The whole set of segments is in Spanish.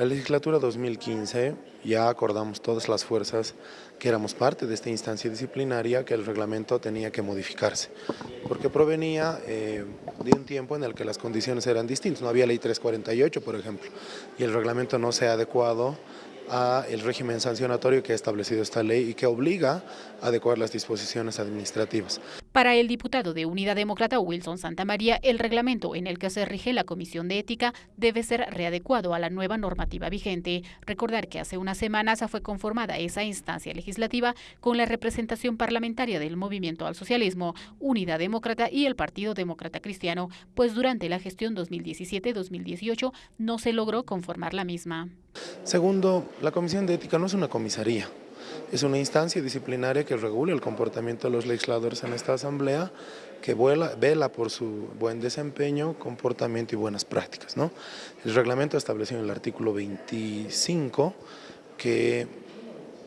La legislatura 2015 ya acordamos todas las fuerzas que éramos parte de esta instancia disciplinaria que el reglamento tenía que modificarse, porque provenía eh, de un tiempo en el que las condiciones eran distintas, no había ley 348 por ejemplo, y el reglamento no se ha adecuado a el régimen sancionatorio que ha establecido esta ley y que obliga a adecuar las disposiciones administrativas. Para el diputado de Unidad Demócrata Wilson Santamaría, el reglamento en el que se rige la Comisión de Ética debe ser readecuado a la nueva normativa vigente. Recordar que hace unas semanas fue conformada esa instancia legislativa con la representación parlamentaria del Movimiento al Socialismo, Unidad Demócrata y el Partido Demócrata Cristiano, pues durante la gestión 2017-2018 no se logró conformar la misma. Segundo, la Comisión de Ética no es una comisaría, es una instancia disciplinaria que regula el comportamiento de los legisladores en esta asamblea, que vela por su buen desempeño, comportamiento y buenas prácticas. El reglamento estableció en el artículo 25 que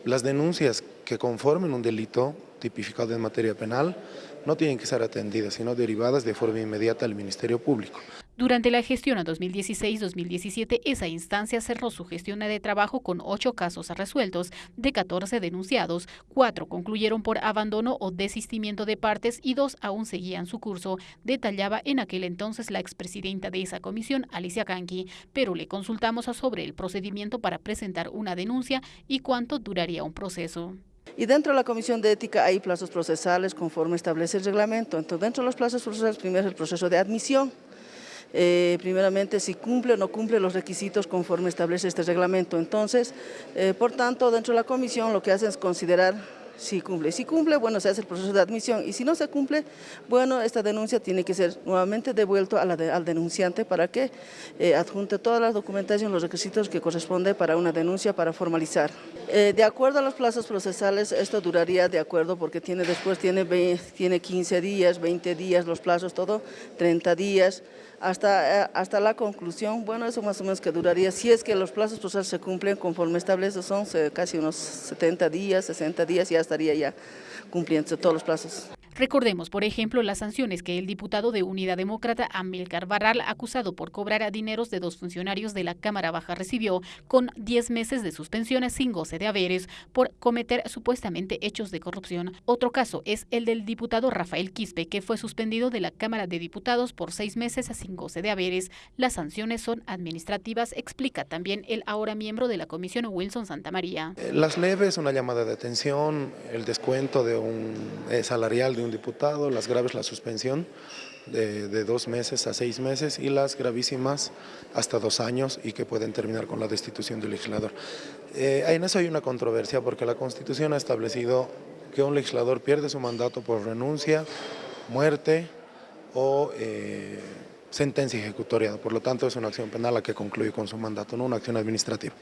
las denuncias que conformen un delito tipificado en materia penal no tienen que ser atendidas, sino derivadas de forma inmediata al Ministerio Público. Durante la gestión a 2016-2017, esa instancia cerró su gestión de trabajo con ocho casos resueltos, de 14 denunciados, cuatro concluyeron por abandono o desistimiento de partes y dos aún seguían su curso, detallaba en aquel entonces la expresidenta de esa comisión, Alicia Kanki, pero le consultamos sobre el procedimiento para presentar una denuncia y cuánto duraría un proceso. Y dentro de la Comisión de Ética hay plazos procesales conforme establece el reglamento. Entonces, dentro de los plazos procesales, primero es el proceso de admisión. Eh, primeramente, si cumple o no cumple los requisitos conforme establece este reglamento. Entonces, eh, por tanto, dentro de la comisión lo que hacen es considerar si cumple. Si cumple, bueno, se hace el proceso de admisión y si no se cumple, bueno, esta denuncia tiene que ser nuevamente devuelto al denunciante para que eh, adjunte toda la documentación, los requisitos que corresponde para una denuncia para formalizar. Eh, de acuerdo a los plazos procesales, esto duraría de acuerdo porque tiene después tiene, tiene 15 días, 20 días, los plazos, todo, 30 días, hasta, eh, hasta la conclusión, bueno, eso más o menos que duraría, si es que los plazos procesales se cumplen conforme establece, son casi unos 70 días, 60 días, ya estaría ya cumpliendo todos los plazos. Recordemos, por ejemplo, las sanciones que el diputado de Unidad Demócrata, Amilcar Barral, acusado por cobrar a dineros de dos funcionarios de la Cámara Baja, recibió con 10 meses de suspensiones sin goce de haberes por cometer supuestamente hechos de corrupción. Otro caso es el del diputado Rafael Quispe, que fue suspendido de la Cámara de Diputados por seis meses sin goce de haberes. Las sanciones son administrativas, explica también el ahora miembro de la Comisión Wilson Santamaría. Eh, las leves, una llamada de atención, el descuento de un eh, salarial de un diputado, las graves la suspensión de, dos meses a seis meses y las gravísimas hasta dos años y que pueden terminar con la destitución del legislador. Eh, en eso hay una controversia porque la Constitución ha establecido que un legislador pierde su mandato por renuncia, muerte o eh, sentencia ejecutoria. Por lo tanto, es una acción penal la que concluye con su mandato, no una acción administrativa.